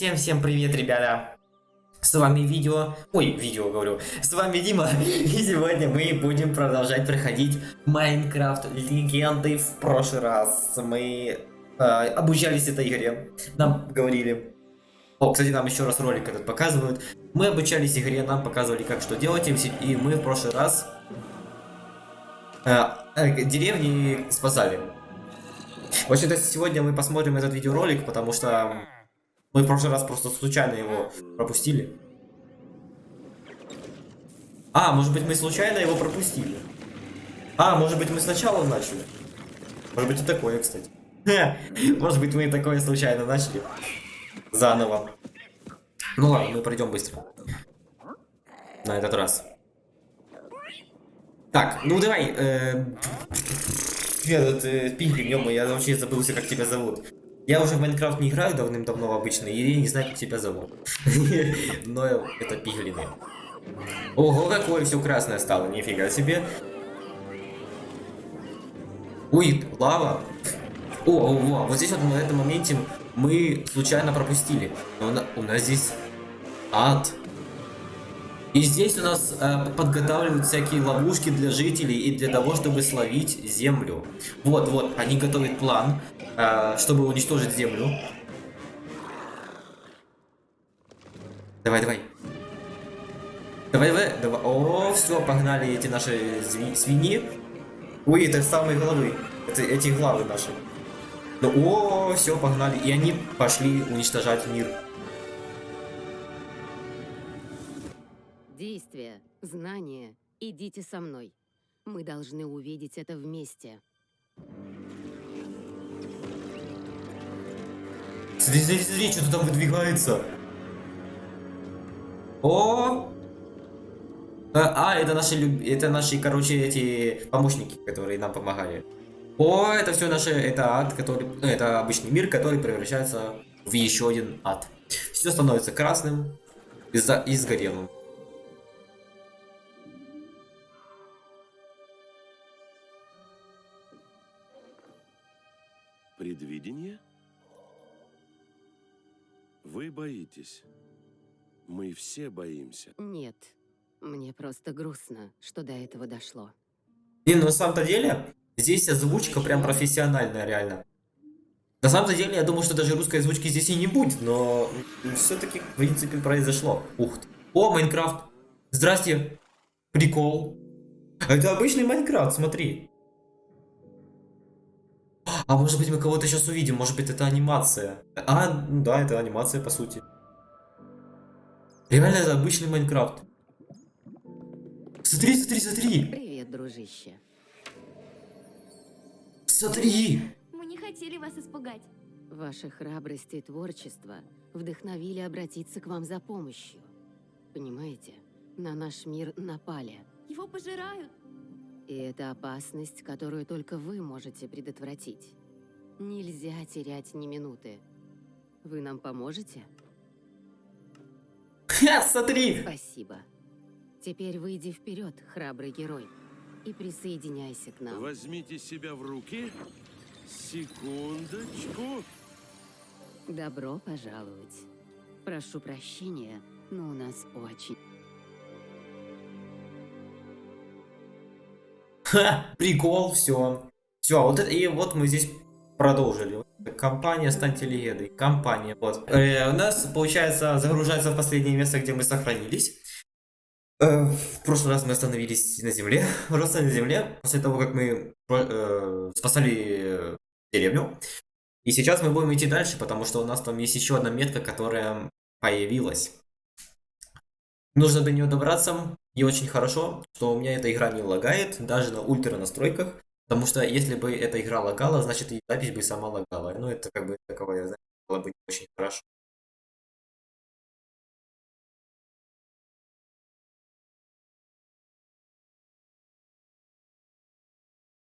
Всем-всем привет, ребята! С вами видео... Ой, видео говорю. С вами Дима. И сегодня мы будем продолжать проходить Майнкрафт Легенды. В прошлый раз мы э, обучались этой игре. Нам говорили... О, кстати, нам еще раз ролик этот показывают. Мы обучались игре, нам показывали, как что делать. И мы в прошлый раз э, э, деревни спасали. В общем-то, сегодня мы посмотрим этот видеоролик, потому что мы в прошлый раз просто случайно его пропустили. А, может быть мы случайно его пропустили. А, может быть мы сначала начали. Может быть и такое, кстати. Может быть мы такое случайно начали. Заново. Ну ладно, мы пройдем быстро. На этот раз. Так, ну давай. Э, я тут э, пиглин, я вообще забылся, как тебя зовут. Я уже в Майнкрафт не играю давным-давно обычно, и не знаю, как тебя зовут. Но это пиглины. Ого, какое все красное стало, нифига себе. Ой, лава. О, о, о, вот здесь вот на этом моменте мы случайно пропустили. Но у нас здесь ад. И здесь у нас э, подготавливают всякие ловушки для жителей и для того, чтобы словить землю. Вот, вот, они готовят план, э, чтобы уничтожить землю. Давай, давай. Давай, давай. О, все, погнали эти наши свиньи. Ой, это самые головы. Это эти главы наши. Ну, о, все, погнали. И они пошли уничтожать мир. Действие, знание, идите со мной. Мы должны увидеть это вместе. Смотри, смотри, смотри, что-то там выдвигается. О! А, а, это наши, это наши, короче, эти помощники, которые нам помогали. О, это все наши, это ад, который, ну, это обычный мир, который превращается в еще один ад. Все становится красным из-за и сгорелым. Предвидение? Вы боитесь. Мы все боимся. Нет, мне просто грустно, что до этого дошло. И на самом-то деле, здесь озвучка прям профессиональная, реально. На самом деле, я думаю, что даже русской озвучки здесь и не будет, но все-таки, в принципе, произошло. Ух ты. О, Майнкрафт. Здрасте. Прикол. Это обычный Майнкрафт, смотри. А может быть мы кого-то сейчас увидим, может быть это анимация. А, ну да, это анимация по сути. Реально это обычный Майнкрафт. Смотри, смотри, смотри. Привет, дружище. Смотри. Мы не хотели вас испугать. Ваша храбрость и творчество вдохновили обратиться к вам за помощью. Понимаете, на наш мир напали. Его пожирают. И это опасность, которую только вы можете предотвратить. Нельзя терять ни минуты. Вы нам поможете? Ха, смотри! Спасибо. Теперь выйди вперед, храбрый герой, и присоединяйся к нам. Возьмите себя в руки. Секундочку. Добро пожаловать. Прошу прощения, но у нас очень... Ха, прикол, все. Все, вот это, и вот мы здесь продолжили. Компания «Станьте легендой». Компания, вот. Э, у нас, получается, загружается в последнее место, где мы сохранились. Э, в прошлый раз мы остановились на земле, просто на земле, после того, как мы э, спасали деревню. И сейчас мы будем идти дальше, потому что у нас там есть еще одна метка, которая появилась. Нужно до нее добраться, и очень хорошо, что у меня эта игра не лагает, даже на ультра настройках. Потому что если бы эта игра лагала, значит и запись бы сама лагала. Ну это как бы таковая запись было бы не очень хорошо.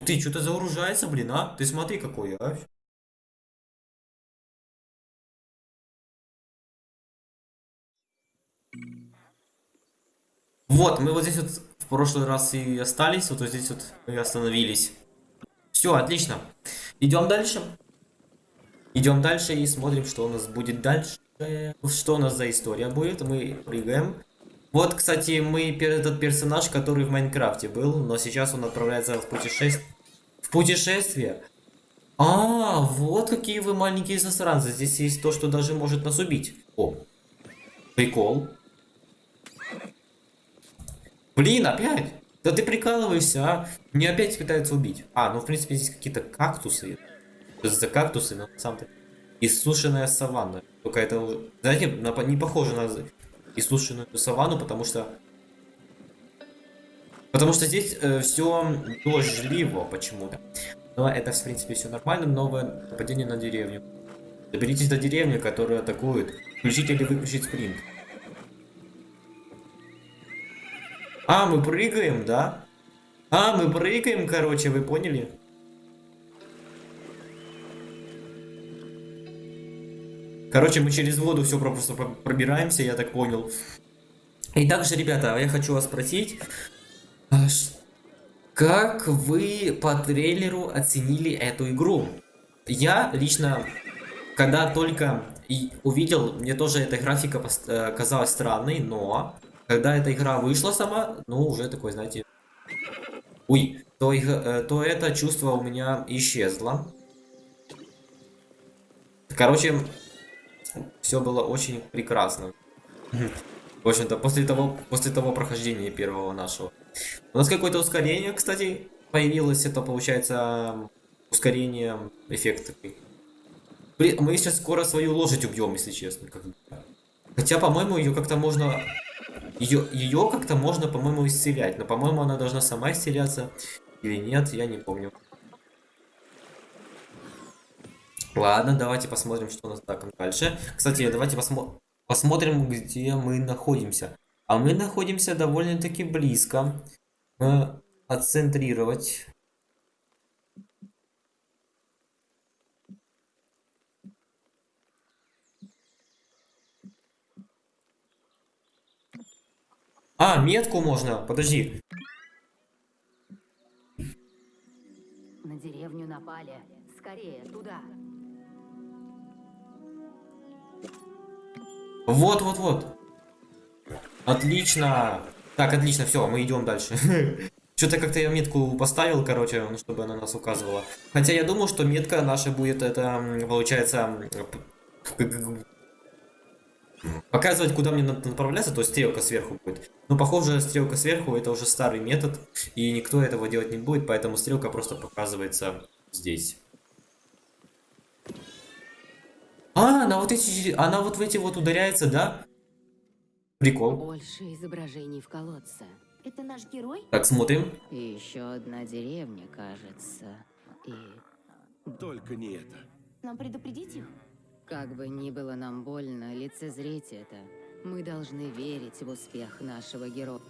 Ты что-то загружается, блин, а? Ты смотри какой, а? Вот, мы вот здесь вот в прошлый раз и остались, вот здесь вот и остановились. Все, отлично. Идем дальше. Идем дальше и смотрим, что у нас будет дальше. Что у нас за история будет? Мы прыгаем. Вот, кстати, мы этот персонаж, который в Майнкрафте был, но сейчас он отправляется в путешествие. В путешествие? А, вот какие вы маленькие засранцы. Здесь есть то, что даже может нас убить. О, прикол. Блин, опять? Да ты прикалываешься, а? Мне опять пытаются убить. А, ну в принципе здесь какие-то кактусы. Что за кактусы, но самом деле. Иссушенная саванна. Только это, уже- знаете, на- не похоже на иссушенную саванну, потому что... Потому что здесь все дождливо почему-то. Но это, в принципе, все нормально. Новое нападение на деревню. Доберитесь до деревни, которая атакует. Включить или выключить спринт. А, мы прыгаем, да? А, мы прыгаем, короче, вы поняли? Короче, мы через воду все просто про- пробираемся, я так понял. И также, ребята, я хочу вас спросить, а как вы по трейлеру оценили эту игру? Я лично, когда только увидел, мне тоже эта графика э, казалась странной, но когда эта игра вышла сама, ну уже такой, знаете, ой, то, э, то это чувство у меня исчезло. Короче, все было очень прекрасно. В общем-то, после того, после того прохождения первого нашего. У нас какое-то ускорение, кстати, появилось. Это получается ускорение эффект такой. Блин, мы сейчас скоро свою лошадь убьем, если честно. Хотя, по-моему, ее как-то можно... Ее, ее как-то можно, по-моему, исцелять. Но, по-моему, она должна сама исцеляться. Или нет, я не помню. Ладно, давайте посмотрим, что у нас так дальше. Кстати, давайте посмо посмотрим, где мы находимся. А мы находимся довольно-таки близко. Э, отцентрировать. А, метку можно. Подожди. На деревню напали. Скорее, туда. Вот, вот, вот. Отлично. Так, отлично, все, мы идем дальше. Что-то как-то я метку поставил, короче, ну, чтобы она нас указывала. Хотя я думал, что метка наша будет, это, получается, показывать, куда мне надо направляться, то есть стрелка сверху будет. Но, похоже, стрелка сверху это уже старый метод, и никто этого делать не будет, поэтому стрелка просто показывается здесь. А, она вот эти, она вот в эти вот ударяется, да? Прикол. Больше изображений в колодце. Это наш герой? Так, смотрим. И еще одна деревня, кажется. И Только не это. Нам предупредить их? Как бы ни было нам больно лицезреть это, мы должны верить в успех нашего героя.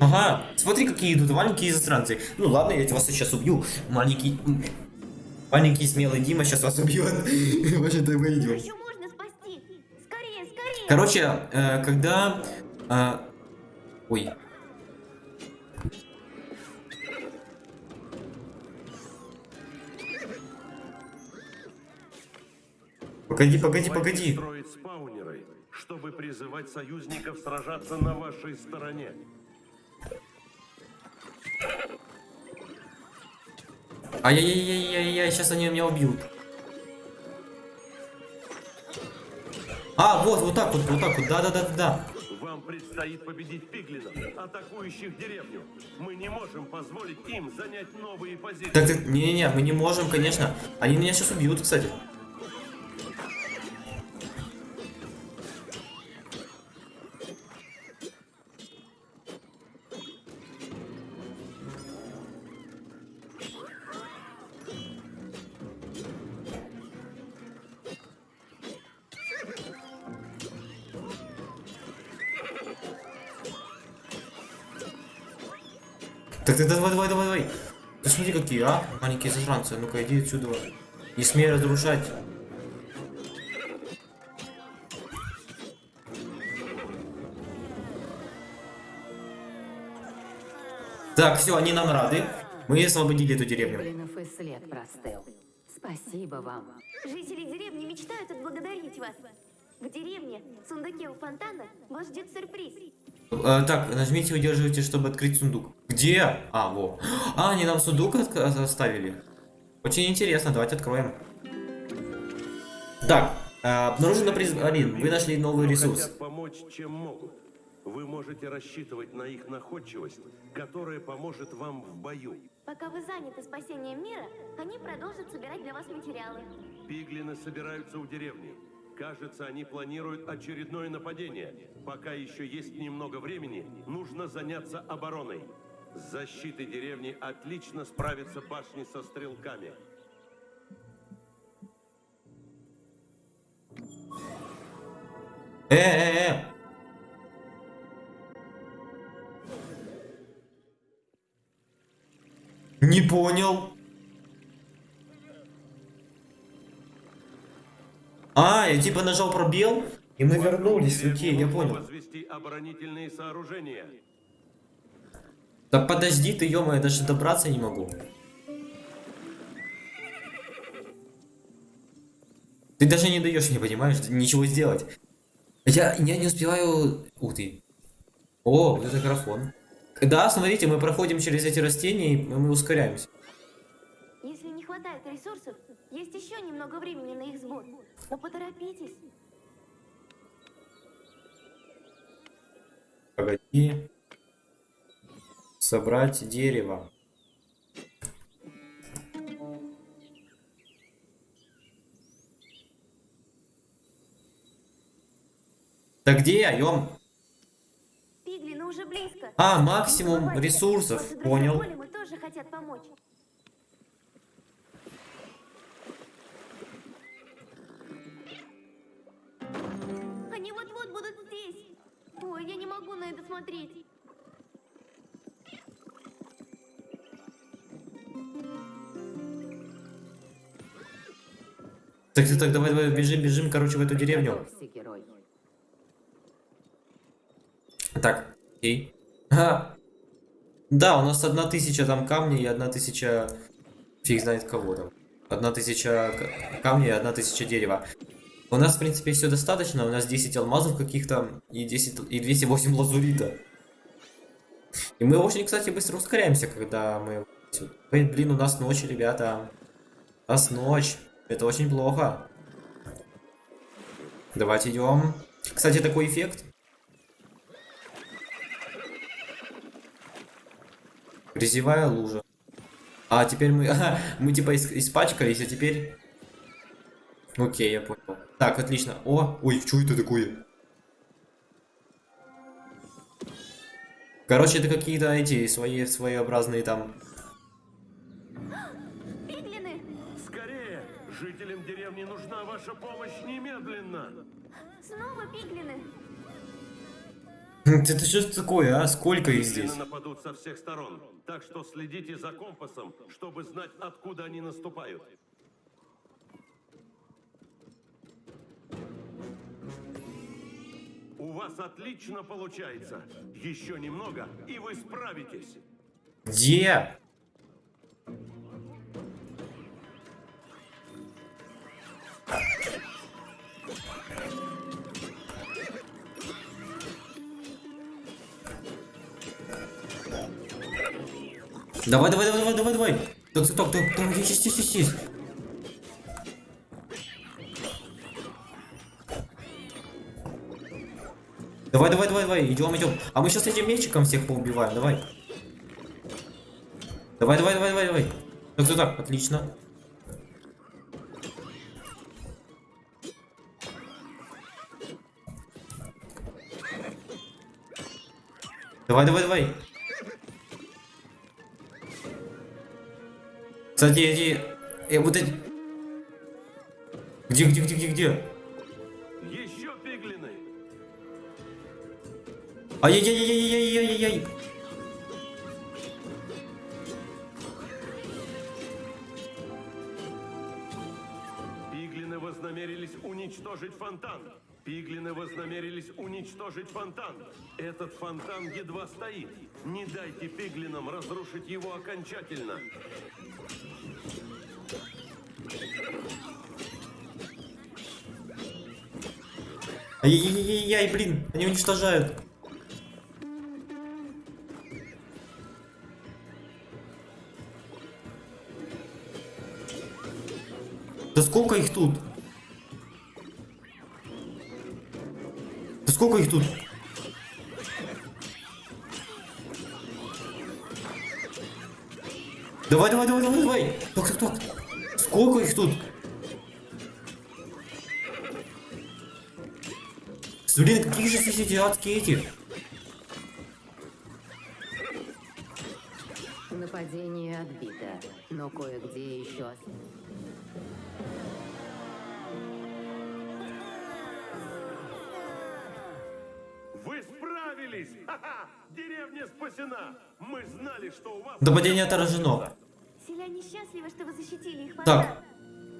Ага, смотри, какие идут маленькие засранцы. Ну ладно, я вас сейчас убью. Маленький... Маленький смелый Дима сейчас вас убьет. В общем-то, мы идем. Еще можно спасти! Скорее, скорее! Короче, э, когда... э, Ой. Погоди, погоди, погоди. строить спаунеры, чтобы призывать союзников сражаться на вашей стороне. Ай-яй-яй-яй-яй, сейчас они меня убьют. А, вот, вот так вот, вот так вот, да-да-да-да. Вам предстоит победить пиглинов, атакующих деревню. Мы не можем позволить им занять новые позиции. Так, так, не-не-не, мы не можем, конечно. Они меня сейчас убьют, кстати. Так, так, давай, давай, давай, давай. Ты смотри, какие, а? Маленькие засранцы. Ну-ка, иди отсюда. Не смей разрушать. Так, все, они нам рады. Мы освободили эту деревню. Блинов и след простыл. Спасибо вам. Жители деревни мечтают отблагодарить вас. В деревне, в сундуке у фонтана, вас ждет сюрприз. Э, так, нажмите удерживайте, чтобы открыть сундук. Где? А, во. А, они нам сундук от- оставили. Очень интересно, давайте откроем. Так, э, обнаружено приз... Алин, вы нашли новый Но ресурс. хотят помочь, чем могут. Вы можете рассчитывать на их находчивость, которая поможет вам в бою. Пока вы заняты спасением мира, они продолжат собирать для вас материалы. Пиглины собираются у деревни. Кажется, они планируют очередное нападение. Пока еще есть немного времени, нужно заняться обороной. С защитой деревни отлично справятся башни со стрелками. Э, э, э. Не понял. А, я типа нажал пробел, и мы вернулись. Окей, я понял. возвести оборонительные сооружения. Да подожди ты, я даже добраться не могу. Ты даже не даешь, не понимаешь, ничего сделать. Я, я не успеваю... Ух ты. О, вот это графон. Да, смотрите, мы проходим через эти растения, и мы ускоряемся. Если не хватает ресурсов, есть еще немного времени на их сбор. Но поторопитесь. Погоди. Собрать дерево. Да где я, ём? Пиглины уже близко. А, максимум ресурсов, понял. Они вот-вот будут здесь. Ой, я не могу на это смотреть. Так, так, так, давай, давай, бежим, бежим, короче, в эту деревню. Так, окей. Ага. Да, у нас одна тысяча там камней и одна тысяча... Фиг знает кого там. Одна тысяча камней и одна тысяча дерева. У нас, в принципе, все достаточно. У нас 10 алмазов каких-то и 10 и 208 лазурита. И мы очень, кстати, быстро ускоряемся, когда мы... Ой, блин, у нас ночь, ребята. У нас ночь. Это очень плохо. Давайте идем. Кстати, такой эффект. Грязевая лужа. А, теперь мы... мы типа ис- испачкались, а теперь... Окей, я понял. Так, отлично. О, ой, что это такое? Короче, это какие-то эти свои своеобразные там... Пиглины! Скорее! Жителям деревни нужна ваша помощь немедленно! Снова пиглины! Это что такое, а? Сколько их здесь? нападут со всех сторон, так что следите за компасом, чтобы знать, откуда они наступают. У вас отлично получается. Еще немного, и вы справитесь. Где? Давай, давай, давай, давай, давай, давай. Так, так, так, так, есть, есть, есть, есть. Давай, давай, давай, давай, идем, идем. А мы сейчас этим мечиком всех поубиваем, давай. Давай, давай, давай, давай, давай. Так, так, так, отлично. Давай, давай, давай. Кстати, эти... Э, вот эти... Где, где, где, где, где? Еще пиглины! Ай-яй-яй-яй-яй-яй-яй-яй. Пиглины вознамерились уничтожить фонтан. Пиглины вознамерились уничтожить фонтан. Этот фонтан едва стоит. Не дайте пиглинам разрушить его окончательно. Ай-яй-яй-яй, блин, они уничтожают. Да сколько их тут? Да сколько их тут? Давай, давай, давай, давай, давай. Так, так, так. Сколько их тут? Блин, какие же здесь адские эти? Нападение отбито, но кое-где еще Вы справились! Ха-ха! Деревня спасена! Мы знали, что у вас... Нападение отражено. Селяне счастливы, что вы защитили их Так.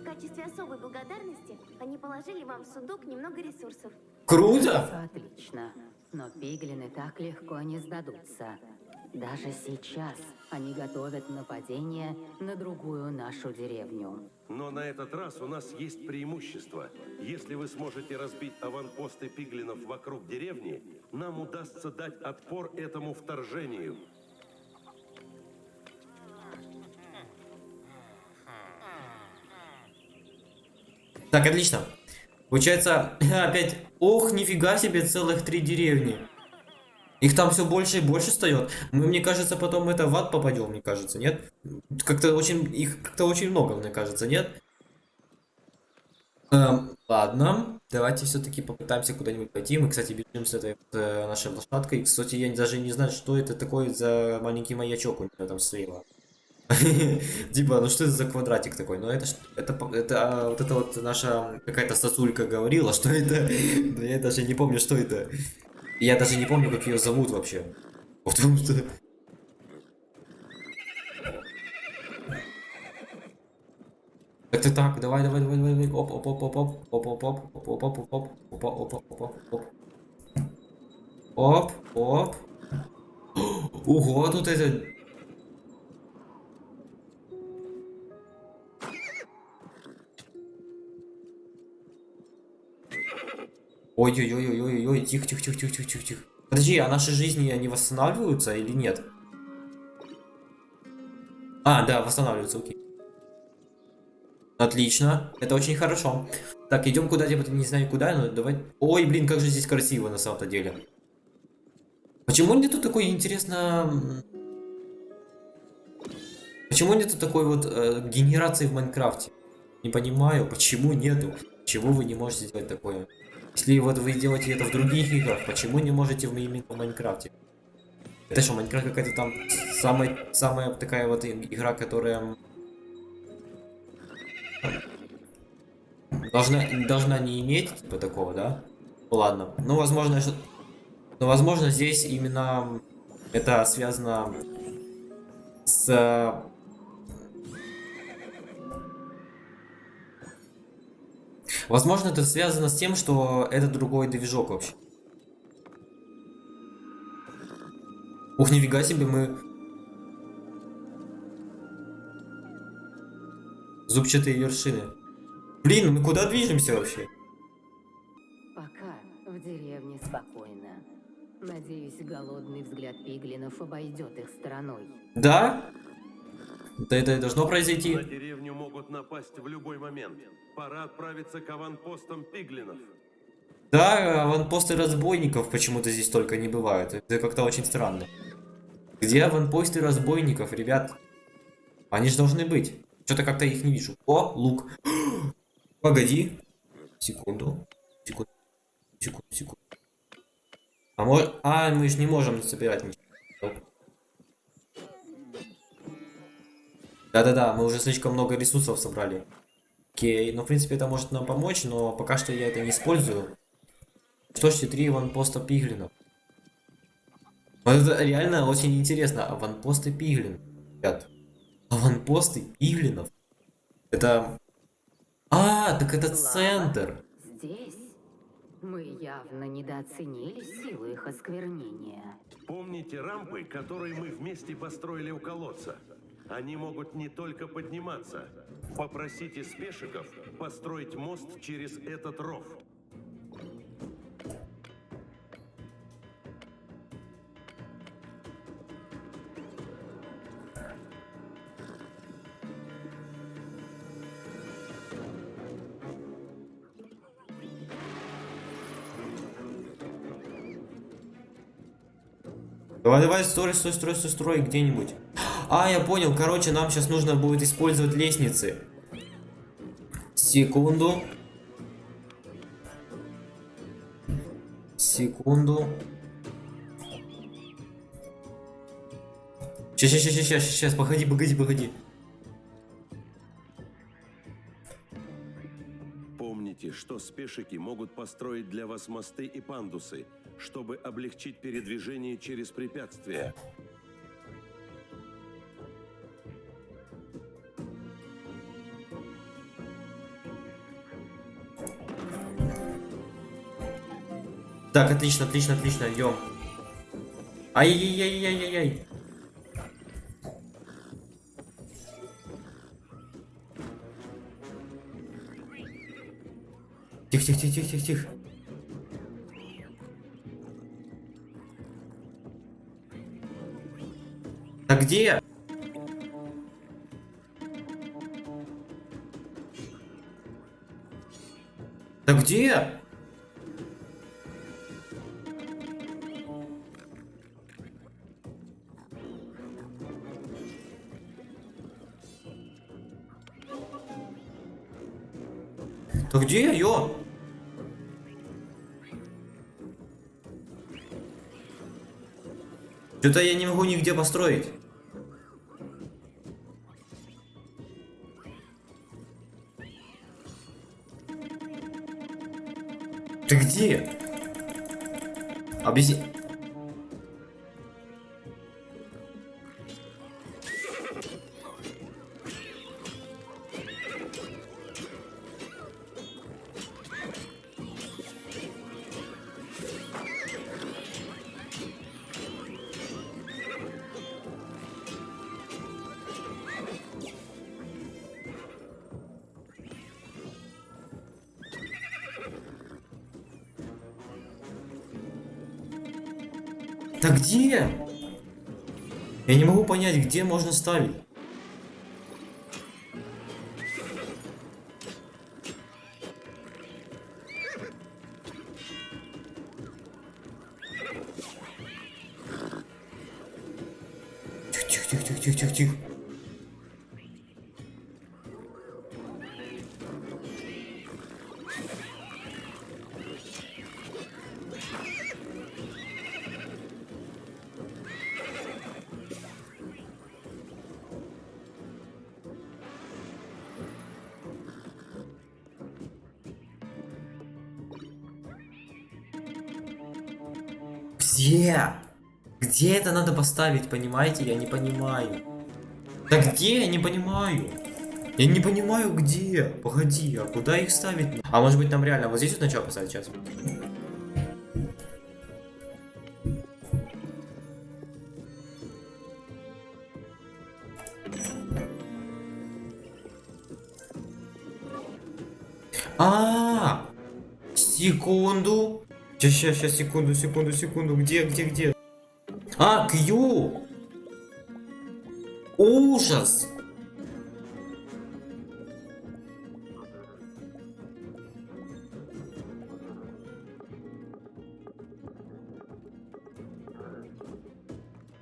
Качестве особой благодарности они положили вам в сундук немного ресурсов. Круто! Отлично. Но пиглины так легко не сдадутся. Даже сейчас они готовят нападение на другую нашу деревню. Но на этот раз у нас есть преимущество. Если вы сможете разбить аванпосты пиглинов вокруг деревни, нам удастся дать отпор этому вторжению. Так, отлично. Получается, опять, ох, нифига себе, целых три деревни. Их там все больше и больше встает. Мы, мне кажется, потом это в ад попадем, мне кажется, нет? Как-то очень, их как-то очень много, мне кажется, нет? Эм, ладно, давайте все-таки попытаемся куда-нибудь пойти. Мы, кстати, бежим с этой э, нашей лошадкой. Кстати, я даже не знаю, что это такое за маленький маячок у нее там слева. Типа, ну что это за квадратик такой? Ну это это это а, вот это вот наша какая-то сосулька говорила, что это. Я даже не помню, что это. Я даже не помню, как ее зовут вообще. Потому что. Так так давай, давай, давай, давай, давай, оп, оп, оп, оп, оп, оп, оп, оп, оп, оп, оп, оп, оп, оп, оп, оп, оп, оп. Оп, оп. Ого, тут это Ой-ой-ой-ой-ой-ой, тихо, тихо, тихо, тихо, тихо, тихо, тихо. Подожди, а наши жизни, они восстанавливаются или нет? А, да, восстанавливаются, окей. Отлично, это очень хорошо. Так, идем куда-нибудь, не знаю куда, но давай... Ой, блин, как же здесь красиво на самом-то деле. Почему нету такой, интересно... Почему нету такой вот э, генерации в Майнкрафте? Не понимаю, почему нету. Почему вы не можете сделать такое? Если вот вы делаете это в других играх, почему не можете именно в Майнкрафте? Это что, Майнкрафт какая-то там самая, самая такая вот игра, которая должна, должна не иметь типа такого, да? Ну ладно. Ну, возможно, что... Но, возможно, здесь именно это связано с... Возможно, это связано с тем, что это другой движок вообще. Ух, нифига себе, мы... Зубчатые вершины. Блин, мы куда движемся вообще? Пока в деревне спокойно. Надеюсь, голодный взгляд пиглинов обойдет их стороной. Да? Да это и должно произойти. На деревню могут напасть в любой момент. Пора отправиться к аванпостам пиглинов. Да, аванпосты разбойников почему-то здесь только не бывают. Это как-то очень странно. Где аванпосты разбойников, ребят? Они же должны быть. Что-то как-то их не вижу. О, лук. Погоди. Секунду. Секунду. Секунду, секунду. А, мож... а мы же не можем собирать ничего. Да-да-да, мы уже слишком много ресурсов собрали. Окей, ну в принципе это может нам помочь, но пока что я это не использую. Что ж, три ванпоста пиглинов. Вот это реально очень интересно. Аванпосты пиглин. Ребят. Аванпосты пиглинов. Это... А, так это центр. Здесь мы явно недооценили силу их осквернения. Помните рампы, которые мы вместе построили у колодца? Они могут не только подниматься. Попросите спешиков построить мост через этот ров. Давай, давай, строй, строй, строй, строй, где-нибудь. А, я понял, короче, нам сейчас нужно будет использовать лестницы. Секунду. Секунду. Сейчас, сейчас, сейчас, сейчас, сейчас, погоди, погоди, погоди. Помните, что спешики могут построить для вас мосты и пандусы, чтобы облегчить передвижение через препятствия. Так, отлично, отлично, отлично, идем. Ай-яй-яй-яй-яй-яй. Тихо, тихо, тихо, тихо, тихо, тихо. А где? Да где? Что-то я не могу нигде построить. Ты где? Объясни. Где можно ставить. Где это надо поставить, понимаете? Я не понимаю. Да где? Я не понимаю. Я не понимаю, где. Погоди, а куда их ставить? А может быть нам реально вот здесь вот начало поставить сейчас? А, секунду. Сейчас, сейчас, сейчас, секунду, секунду, секунду. Где, где, где? А, Q. Ужас.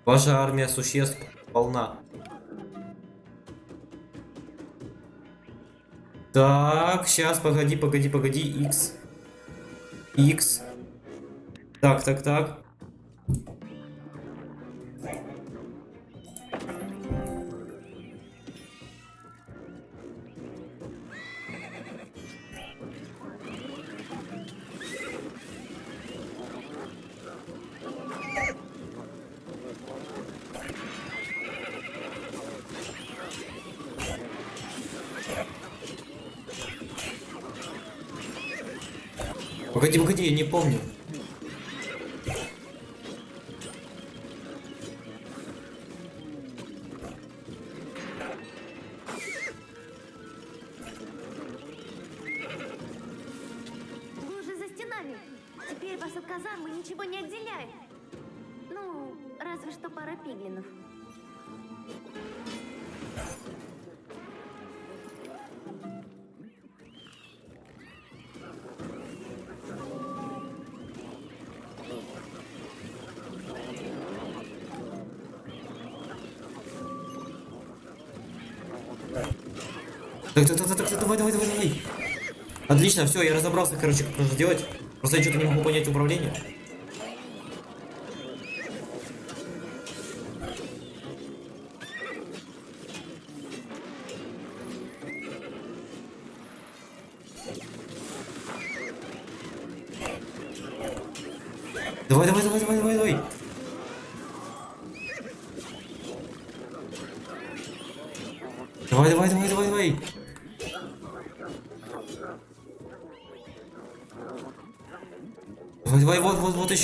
Ваша армия существ полна. Так, сейчас, погоди, погоди, погоди, X. X. Так, так, так. Погоди, погоди, я не помню. Отлично, все, я разобрался, короче, как нужно делать. Просто я что-то не могу понять управление.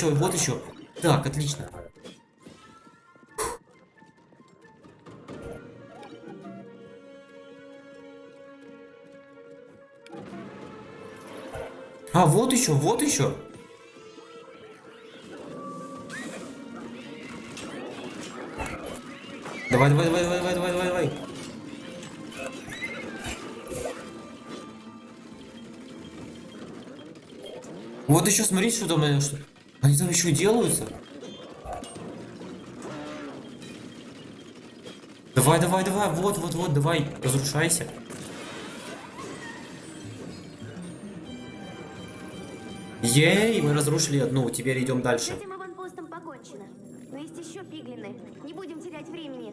Еще, вот еще. Так, отлично. А, вот еще, вот еще. Давай, давай, давай, давай, давай, давай, давай, давай. Вот еще смотрите, что там, э, что... Они там еще делаются. Давай, давай, давай, вот, вот, вот, давай, разрушайся. Ей, мы разрушили одну, теперь идем С дальше. этим аванпостом покончено. Но есть еще пиглины. Не будем терять времени.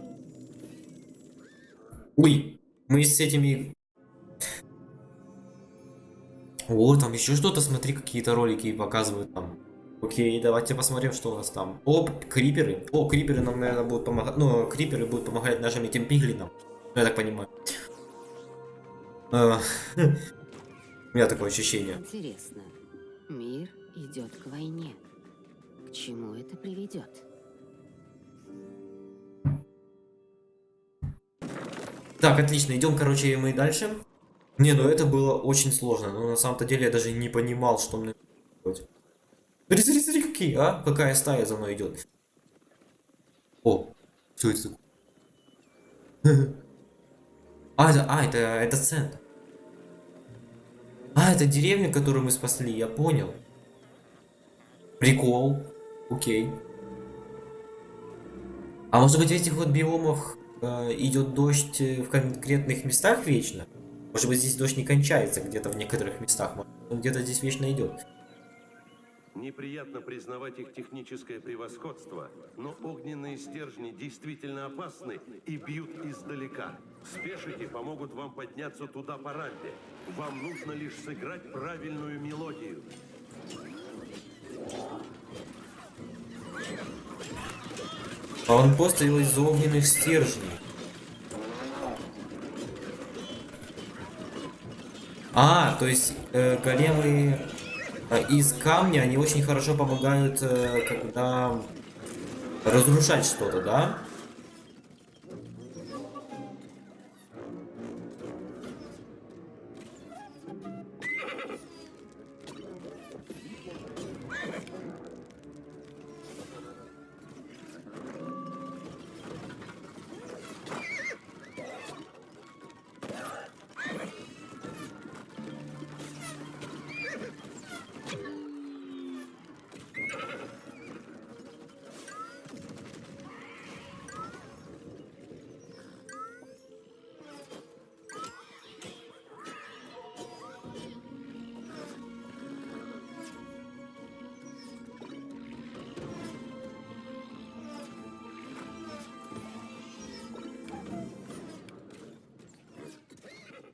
Ой, мы с этими... О, там еще что-то, смотри, какие-то ролики показывают там. Окей, давайте посмотрим, что у нас там. О, криперы. О, криперы нам, наверное, будут помогать. Ну, криперы будут помогать нашим этим пиглинам. Ну, я так понимаю. А, У меня такое ощущение. Интересно, мир идет к войне. К чему это приведет? Так, отлично, идем, короче, мы дальше. Не, ну это было очень сложно. Но на самом-то деле я даже не понимал, что мне делать. Смотри, смотри, смотри, какие, а? Какая стая за мной идет. О, что это такое? А, это, а, это, это центр. А, это деревня, которую мы спасли, я понял. Прикол. Окей. А может быть в этих вот биомах э, идет дождь э, в конкретных местах вечно? Может быть здесь дождь не кончается где-то в некоторых местах, может где-то здесь вечно идет. Неприятно признавать их техническое превосходство, но огненные стержни действительно опасны и бьют издалека. Спешите помогут вам подняться туда по рампе. Вам нужно лишь сыграть правильную мелодию. А он поставил из огненных стержней. А, то есть э, големы из камня, они очень хорошо помогают, э, когда разрушать что-то, да?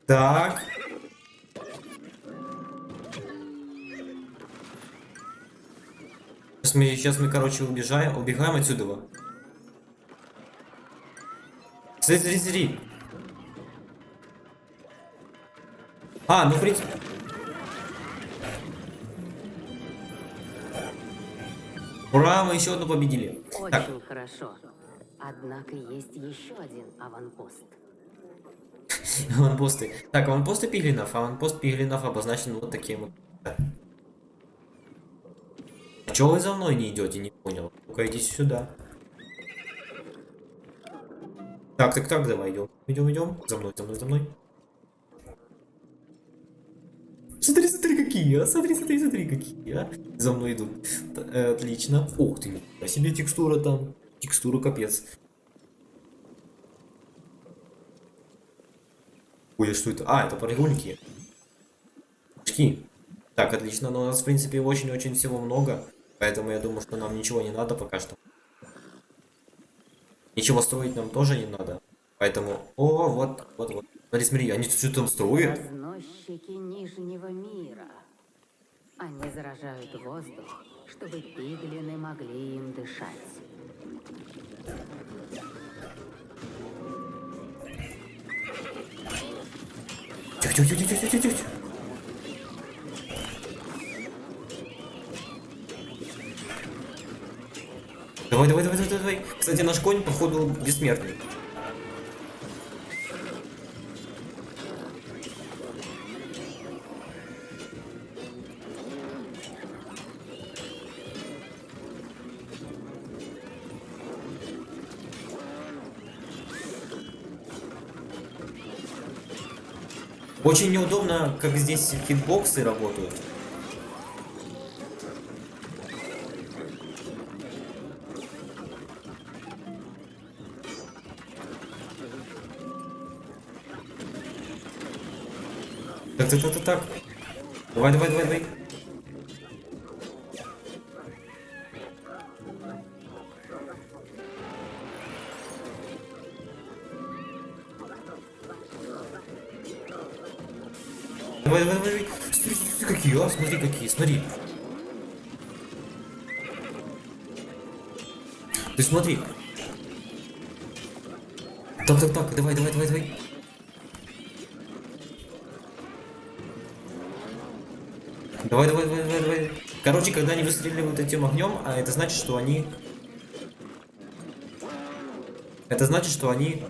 Так. Сейчас мы, сейчас мы, короче, убежаем, убегаем отсюда. Смотри, смотри, смотри. А, ну, в принципе... Ура, мы еще одну победили. Так, Очень хорошо. Однако есть еще один аванпост. аванпосты. Так, аванпосты пиглинов. Аванпост пиглинов обозначен вот таким вот. чё вы за мной не идете, не понял? Ну-ка идите сюда. Так, так, так, давай идем. Идем, идем. За мной, за мной, за мной. Смотри, смотри, какие, а? Смотри, смотри, смотри, какие, а? За мной идут. Э, отлично. Ух ты, а себе текстура там. Текстура капец. Ой, что это? А, это прогульники. Очки. Так, отлично, но у нас, в принципе, очень-очень всего много. Поэтому я думаю, что нам ничего не надо пока что. Ничего строить нам тоже не надо. Поэтому... О, вот, вот, вот. Смотри, смотри, они что-то там строят. Разносчики Нижнего мира. Они заражают воздух, чтобы пиглины могли им дышать. Тихо, тихо, тихо, тихо, тихо, тихо. Давай, давай, давай, давай, давай. Кстати, наш конь, походу, бессмертный. Очень неудобно, как здесь хитбоксы работают. Так, так, так, так, так. Давай, давай, давай, давай. Давай, смотри, какие, а, смотри, какие, смотри. Ты смотри. Так, так, так, давай, давай, давай, давай. Давай, давай, давай, давай, давай. Короче, когда они выстреливают этим огнем, а это значит, что они... Это значит, что они...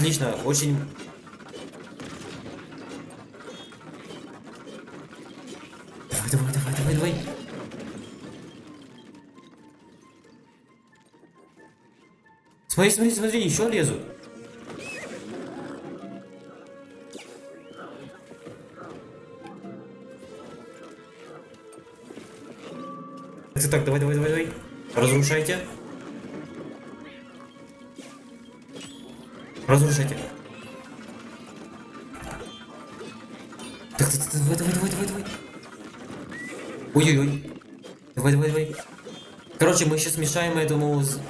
отлично, очень... Давай, давай, давай, давай, давай. Смотри, смотри, смотри, еще лезут. Так, так, давай, давай, давай, давай. Разрушайте. Разрушайте. Так, так, так, давай, давай, давай, давай, давай. Ой-ой-ой. Давай, давай, давай. Короче, мы сейчас мешаем этому с-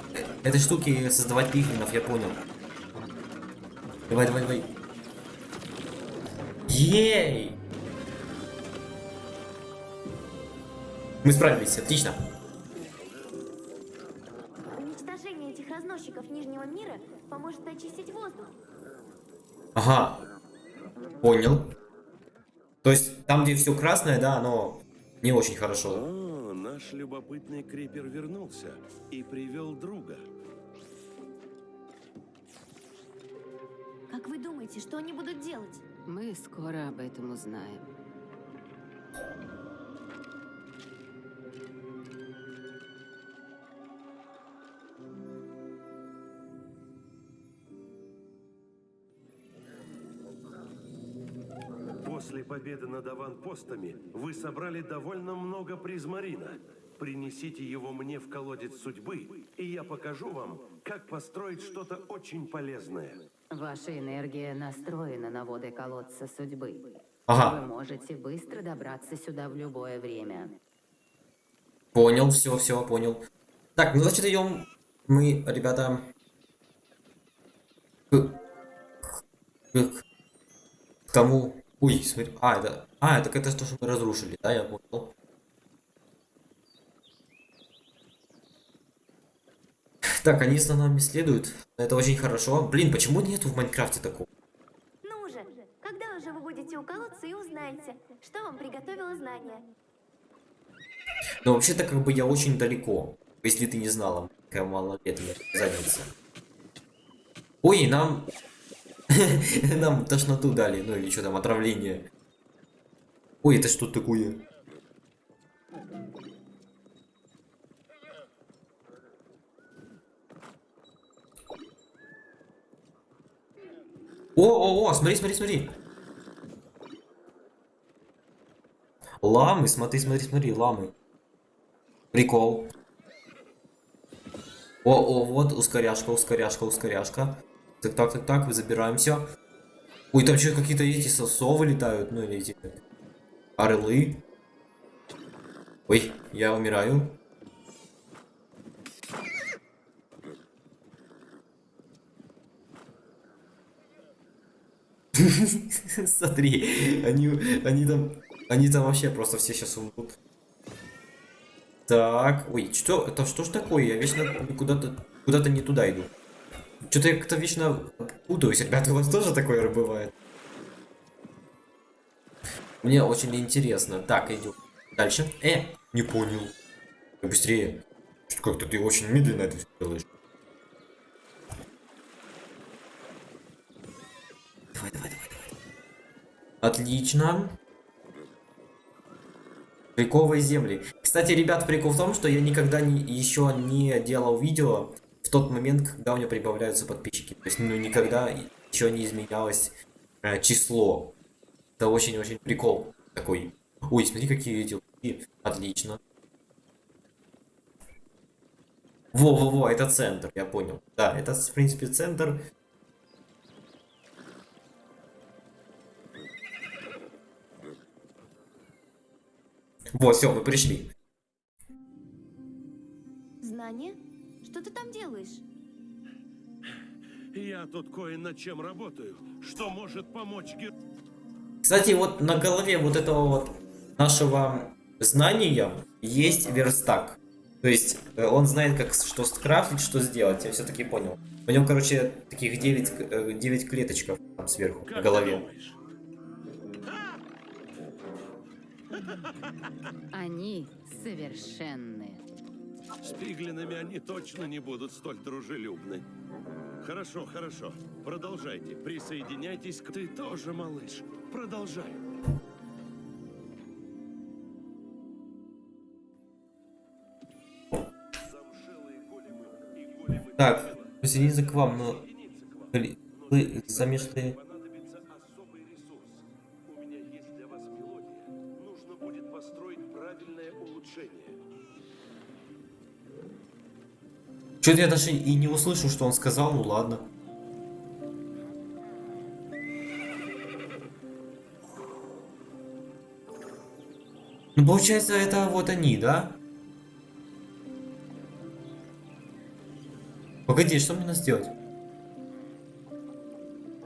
этой штуке создавать пиглинов, я понял. Давай, давай, давай. Ей! Мы справились, отлично. Уничтожение этих разносчиков Нижнего мира поможет очистить воздух. Ага. Понял. То есть там, где все красное, да, оно не очень хорошо. О, наш любопытный крипер вернулся и привел друга. Как вы думаете, что они будут делать? Мы скоро об этом узнаем. Победы над аванпостами вы собрали довольно много призмарина. Принесите его мне в колодец судьбы, и я покажу вам, как построить что-то очень полезное. Ваша энергия настроена на воды колодца судьбы. Вы Ага, можете быстро добраться сюда в любое время. понял, все, все, понял. Так, ну значит идем мы, ребята, к, к, к тому. Ой, смотри. А, это. А, это это то, что мы разрушили, да, я понял. Так, они за нами следуют. Это очень хорошо. Блин, почему нету в Майнкрафте такого? Ну же, когда уже вы будете у колодца и узнаете, что вам приготовило знание? Но вообще-то как бы я очень далеко. Если ты не знала, какая малолетняя задница. Ой, нам... нам тошноту дали, ну или что там, отравление. Ой, это что такое? О, о, о, смотри, смотри, смотри. Ламы, смотри, смотри, смотри, ламы. Прикол. О, о, вот ускоряшка, ускоряшка, ускоряшка. Так, так, так, так, забираем все. Ой, там что, какие-то эти сосовы летают, ну или эти орлы. Ой, я умираю. Смотри, они, они там, они там вообще просто все сейчас умрут. Так, ой, что, это что ж такое? Я вечно куда-то, куда-то не туда иду. Что-то я как-то вечно путаюсь. Ребята, у вас тоже такое бывает? Мне очень интересно. Так, идем дальше. Э, не понял. Быстрее. Как-то ты очень медленно это делаешь. Давай, давай, давай, давай. Отлично. Приколовые земли. Кстати, ребят, прикол в том, что я никогда не, еще не делал видео в тот момент, когда у меня прибавляются подписчики. То есть, ну, никогда еще не изменялось э, число. Это очень-очень прикол такой. Ой, смотри, какие эти луки. Отлично. Во-во-во, это центр, я понял. Да, это, в принципе, центр. Вот, все, мы пришли. Знание? Что ты там делаешь? Я тут кое над чем работаю, что может помочь гер... Кстати, вот на голове вот этого вот нашего знания есть верстак. То есть э, он знает, как что скрафтить, что сделать. Я все-таки понял. В нем, короче, таких 9, 9 клеточков там сверху Как на голове. Они совершенны. С пиглинами они точно не будут столь дружелюбны. Хорошо, хорошо. Продолжайте. Присоединяйтесь к... Ты тоже, малыш. Продолжай. Так, присоединиться к вам, но вы. Что-то я даже и не услышал, что он сказал, ну ладно. Ну, получается, это вот они, да? Погоди, что мне надо сделать?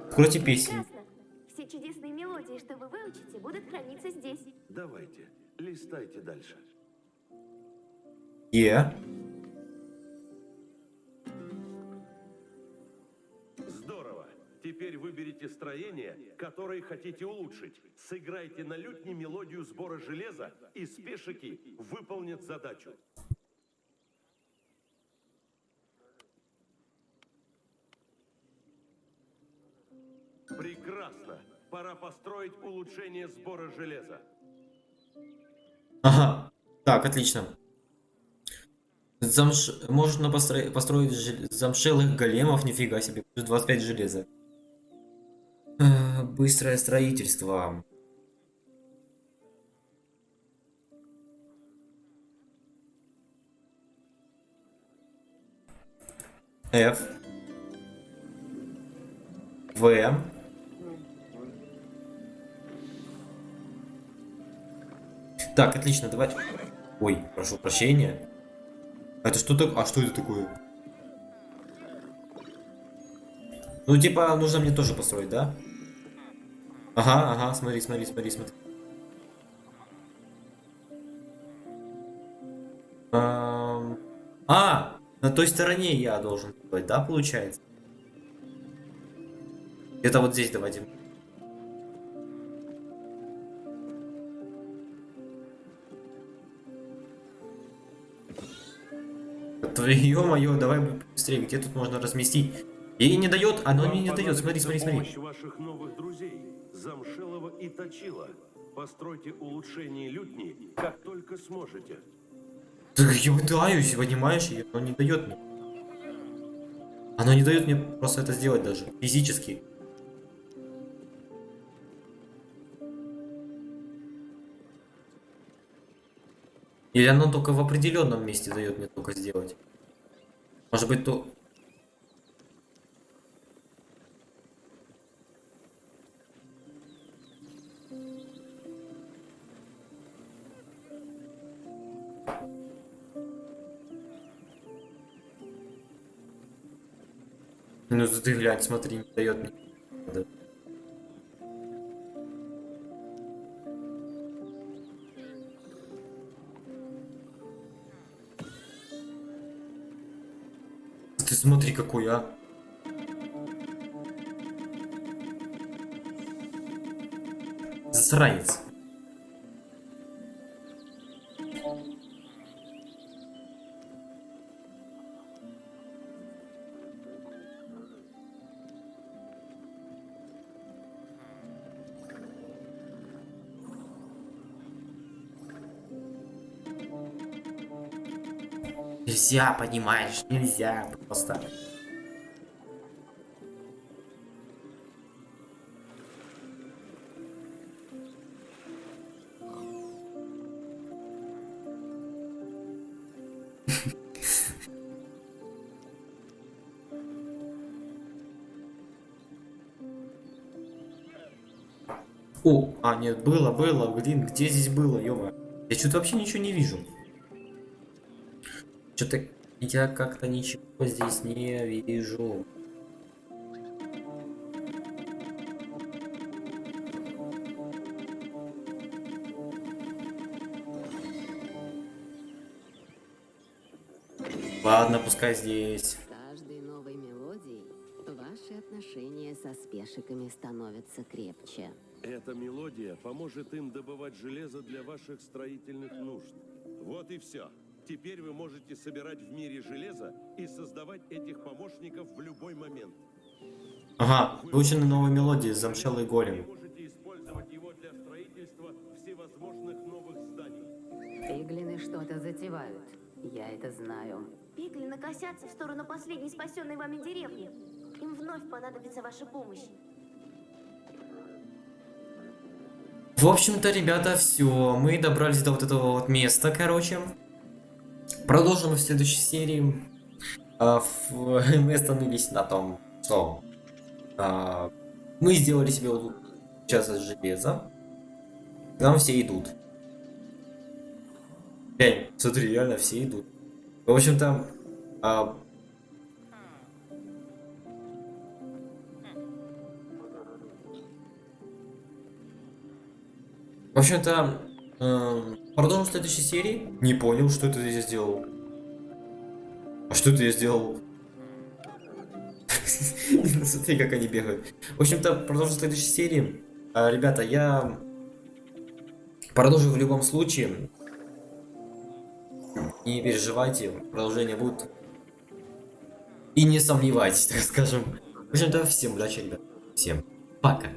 Откройте песню. Прекрасно. Все чудесные мелодии, что вы выучите, будут храниться здесь. Давайте, листайте дальше. Е. Здорово. Теперь выберите строение, которое хотите улучшить. Сыграйте на лютне мелодию сбора железа, и спешики выполнят задачу. Прекрасно. Пора построить улучшение сбора железа. Ага. Так, отлично. Замш... Можно постро- построить жел- замшелых големов, нифига себе. Плюс 25 железа. Э, Быстрое строительство. F. В. Так, отлично, давай. Ой, прошу прощения. Это что так? А что это такое? Ну, типа, нужно мне тоже построить, да? Ага, ага, смотри, смотри, смотри, смотри. А, На той стороне я должен быть, да, получается? Это вот здесь давайте. Ё-моё, давай быстрее, где тут можно разместить? Ей не дает, оно мне не дает, смотри, смотри, смотри. ваших новых друзей, Замшелова и Точила. Постройте улучшение лютни, как только сможете. Так я пытаюсь, понимаешь, и оно не дает мне. Оно не дает мне просто это сделать даже, физически. Или оно только в определенном месте дает мне только сделать. Может быть, то... Ну ты глянь, смотри, не дает мне. Ты смотри какой, а. Засранец. Нельзя, понимаешь, нельзя просто. О, а нет, было, было, блин, где здесь было, ё Я что-то вообще ничего не вижу. Что-то я как-то ничего здесь не вижу. Ладно, пускай здесь. С каждой новой мелодией ваши отношения со спешиками становятся крепче. Эта мелодия поможет им добывать железо для ваших строительных нужд. Вот и все. Теперь вы можете собирать в мире железо и создавать этих помощников в любой момент. Ага, выучены новые мелодии, замшелый голем. можете использовать его для строительства всевозможных новых зданий. Пиглины что-то затевают. Я это знаю. Пиглины косятся в сторону последней спасенной вами деревни. Им вновь понадобится ваша помощь. В общем-то, ребята, все. Мы добрались до вот этого вот места, короче. Продолжим в следующей серии. А, Мы остановились на том, что а, мы сделали себе вот сейчас из железа. К нам все идут. Глянь, смотри, реально все идут. В общем-то, а, В общем-то, эм, продолжим в следующей серии. Не понял, что это я сделал. А что это я сделал? Смотри, как они бегают. В общем-то, продолжим в следующей серии. А, Ребята, я продолжу в любом случае. Не переживайте, продолжение будет. И не сомневайтесь, так скажем. В общем-то, всем удачи, ребят. Всем пока.